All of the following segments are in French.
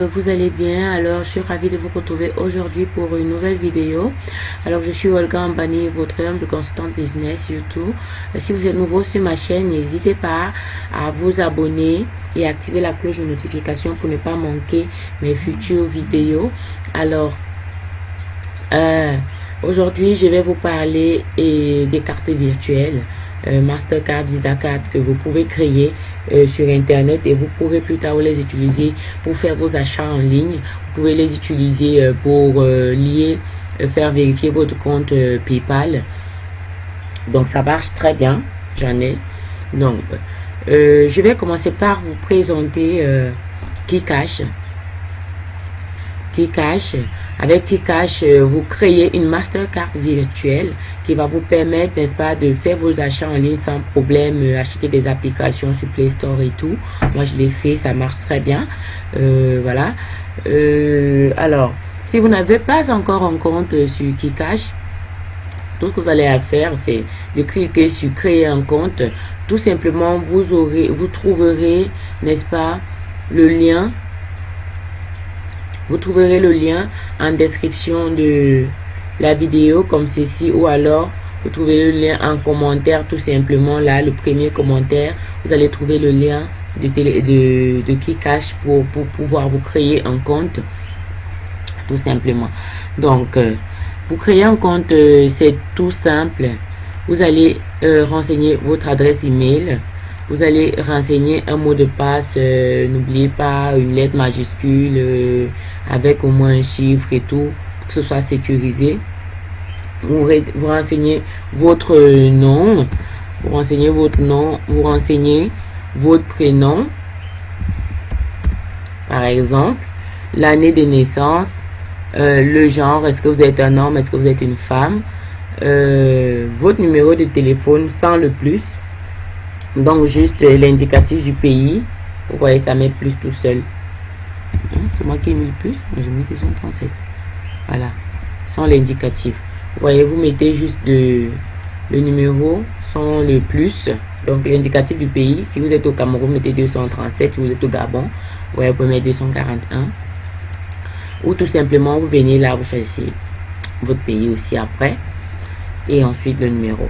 Vous allez bien, alors je suis ravie de vous retrouver aujourd'hui pour une nouvelle vidéo. Alors je suis Olga Ambani, votre humble consultant business YouTube. Si vous êtes nouveau sur ma chaîne, n'hésitez pas à vous abonner et activer la cloche de notification pour ne pas manquer mes futures vidéos. Alors, euh, aujourd'hui je vais vous parler des cartes virtuelles. Euh, Mastercard, Visa Card que vous pouvez créer euh, sur Internet et vous pourrez plus tard les utiliser pour faire vos achats en ligne. Vous pouvez les utiliser euh, pour lier, faire vérifier votre compte PayPal. Donc, ça marche très bien. J'en ai. Donc, je vais commencer par vous présenter Kikash. Kikash. Avec Kikash, euh, vous créez une Mastercard virtuelle qui va vous permettre, n'est-ce pas, de faire vos achats en ligne sans problème, euh, acheter des applications sur Play Store et tout. Moi, je l'ai fait, ça marche très bien. Euh, voilà. alors, si vous n'avez pas encore un compte sur Kikash, tout ce que vous allez à faire, c'est de cliquer sur créer un compte. Tout simplement, vous aurez, vous trouverez, n'est-ce pas, le lien vous trouverez le lien en description de la vidéo comme ceci ou alors vous trouvez le lien en commentaire tout simplement là, le premier commentaire. Vous allez trouver le lien de, télé, de, pour, pour pouvoir vous créer un compte tout simplement. Donc, euh, pour créer un compte, euh, c'est tout simple. Vous allez euh, renseigner votre adresse email vous allez renseigner un mot de passe. Euh, n'oubliez pas une lettre majuscule euh, avec au moins un chiffre et tout, pour que ce soit sécurisé. Vous, renseignez votre nom, vous renseignez votre nom, vous renseignez votre prénom, par exemple, l'année de naissance, euh, le genre, est-ce que vous êtes un homme, est-ce que vous êtes une femme, votre numéro de téléphone sans le plus, donc, juste l'indicatif du pays. Vous voyez, ça met plus tout seul. Hein, c'est moi qui ai mis le plus, mais j'ai mis 237. Voilà, sans l'indicatif. Vous voyez, vous mettez juste le numéro sans le plus. Donc, l'indicatif du pays. Si vous êtes au Cameroun, mettez 237. Si vous êtes au Gabon, vous voyez, vous pouvez mettre 241. Ou tout simplement, vous venez là, vous choisissez votre pays aussi après. Et ensuite, le numéro.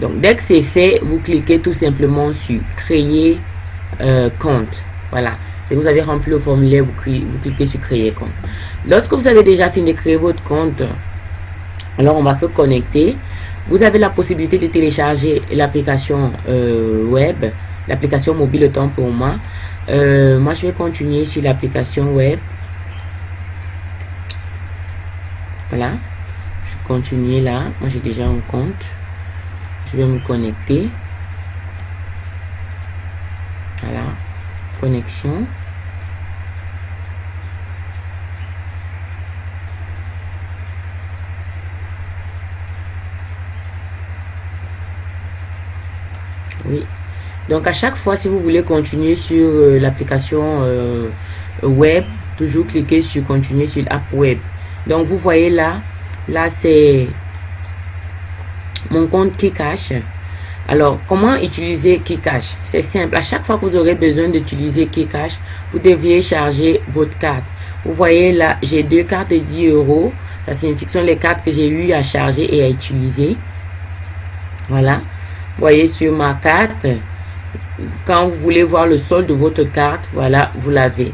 Donc, dès que c'est fait, vous cliquez tout simplement sur créer euh, compte. Voilà. Et vous avez rempli le formulaire, vous, cliquez sur créer compte. Lorsque vous avez déjà fini de créer votre compte, alors on va se connecter. Vous avez la possibilité de télécharger l'application euh, web, l'application mobile autant pour moi. Euh, moi, je vais continuer sur l'application web. Voilà. Je continue là. Moi, j'ai déjà un compte je vais me connecter? Voilà. Connexion. Oui. Donc à chaque fois si vous voulez continuer sur euh, l'application euh, web toujours cliquer sur continuer sur l'app web. Donc vous voyez là là c'est mon compte Kikash. Alors, comment utiliser Kikash? C'est simple. À chaque fois que vous aurez besoin d'utiliser Kikash, vous deviez charger votre carte. Vous voyez là, j'ai deux cartes de 10 euros. Ça signifie que ce sont les cartes que j'ai eu à charger et à utiliser. Voilà. Voyez sur ma carte, quand vous voulez voir le solde de votre carte, voilà, vous l'avez.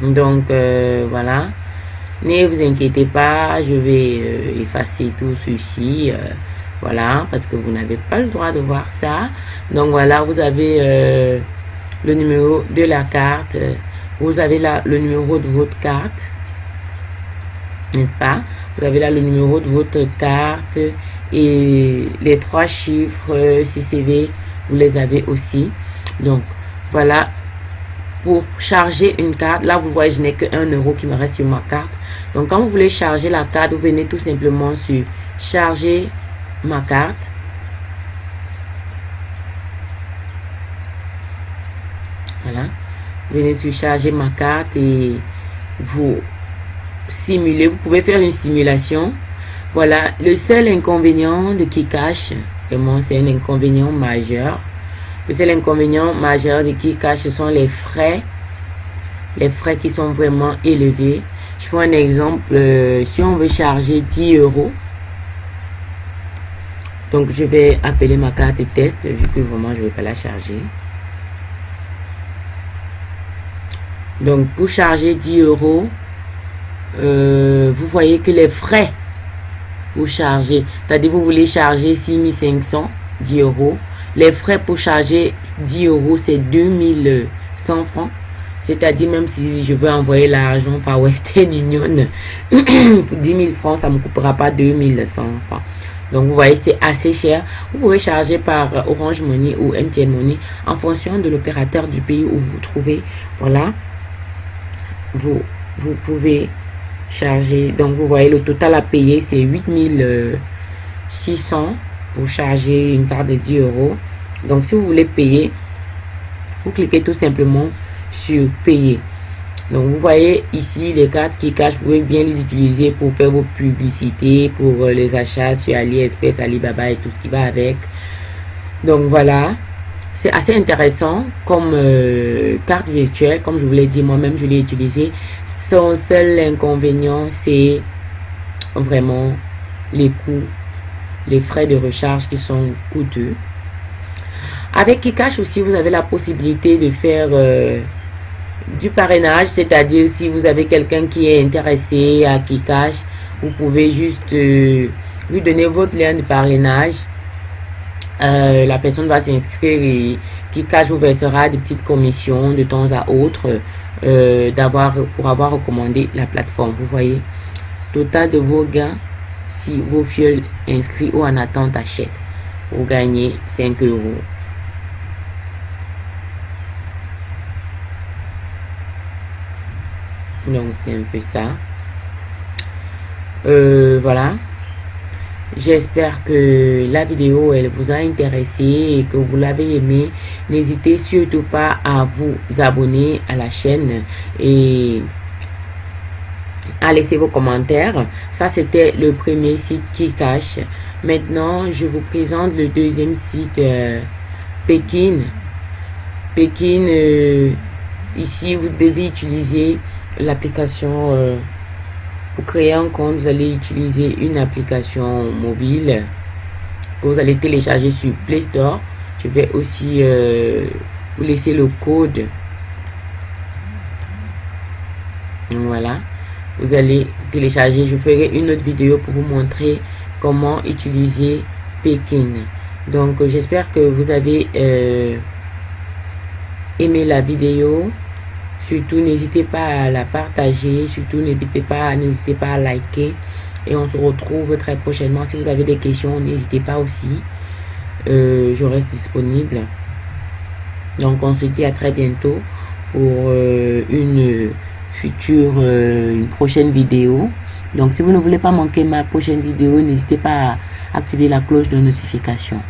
Donc, euh, voilà. Ne vous inquiétez pas, je vais euh, effacer tout ceci. Euh, voilà, parce que vous n'avez pas le droit de voir ça. Donc voilà, vous avez euh, le numéro de la carte. Vous avez là le numéro de votre carte. N'est-ce pas? Vous avez là le numéro de votre carte et les trois chiffres CCV, vous les avez aussi. Donc voilà, pour charger une carte, là vous voyez, je n'ai que 1 euro qui me reste sur ma carte. Donc quand vous voulez charger la carte, vous venez tout simplement sur charger ma carte. Voilà. Venez sur charger ma carte et vous simuler. Vous pouvez faire une simulation. Voilà. Le seul inconvénient de Kikash, vraiment c'est un inconvénient majeur. Le seul inconvénient majeur de Kikash, ce sont les frais les frais qui sont vraiment élevés. Je prends un exemple, euh, si on veut charger 10 euros, donc je vais appeler ma carte test vu que vraiment je ne vais pas la charger. Donc pour charger 10 euros, euh, vous voyez que les frais pour charger, c'est-à-dire vous voulez charger 6500 10 euros. Les frais pour charger 10 euros, c'est 2100 francs. C'est-à-dire, même si je veux envoyer l'argent par Western Union, pour 10 000 francs, ça ne me coupera pas 2100 francs. Donc, vous voyez, c'est assez cher. Vous pouvez charger par Orange Money ou MTN Money en fonction de l'opérateur du pays où vous vous trouvez. Voilà. Vous, vous pouvez charger. Donc, vous voyez, le total à payer, c'est 8600 pour charger une carte de 10 euros. Donc, si vous voulez payer, vous cliquez tout simplement sur payer. Donc, vous voyez ici les cartes qui cachent, vous pouvez bien les utiliser pour faire vos publicités, pour euh, les achats sur AliExpress, Alibaba et tout ce qui va avec. Donc, voilà. C'est assez intéressant comme euh, carte virtuelle. Comme je vous l'ai dit, moi-même, je l'ai utilisé. Son seul inconvénient, c'est vraiment les coûts les frais de recharge qui sont coûteux. Avec Kikash aussi, vous avez la possibilité de faire euh, du parrainage, c'est-à-dire si vous avez quelqu'un qui est intéressé à Kikash, vous pouvez juste euh, lui donner votre lien de parrainage. Euh, la personne va s'inscrire et Kikash vous versera des petites commissions de temps à autre d'avoir pour avoir recommandé la plateforme. Vous voyez, total de vos gains si vos fioles inscrits ou en attente achètent, vous gagnez 5 euros. Donc, c'est un peu ça. Euh, voilà. J'espère que la vidéo elle vous a intéressé et que vous l'avez aimé. N'hésitez surtout pas à vous abonner à la chaîne et à laisser vos commentaires. Ça, c'était le premier site qui cache. Maintenant, je vous présente le deuxième site, euh, Pékin. Pékin, euh, ici, vous devez utiliser l'application. Euh, pour créer un compte, vous allez utiliser une application mobile que vous allez télécharger sur Play Store. Je vais aussi vous laisser le code. Voilà vous allez télécharger. Je ferai une autre vidéo pour vous montrer comment utiliser Pekin. Donc, j'espère que vous avez euh, aimé la vidéo. Surtout, n'hésitez pas à la partager. Surtout, n'hésitez pas, n'hésitez pas à liker. Et on se retrouve très prochainement. Si vous avez des questions, n'hésitez pas aussi. Euh, je reste disponible. Donc, on se dit à très bientôt pour euh, une future, euh, une prochaine vidéo. Donc, si vous ne voulez pas manquer ma prochaine vidéo, n'hésitez pas à activer la cloche de notification.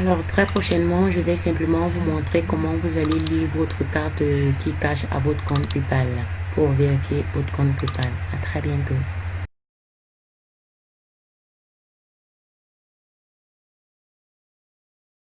Alors, très prochainement, je vais simplement vous montrer comment vous allez lire votre carte qui cache à votre compte PayPal pour vérifier votre compte PayPal. À très bientôt.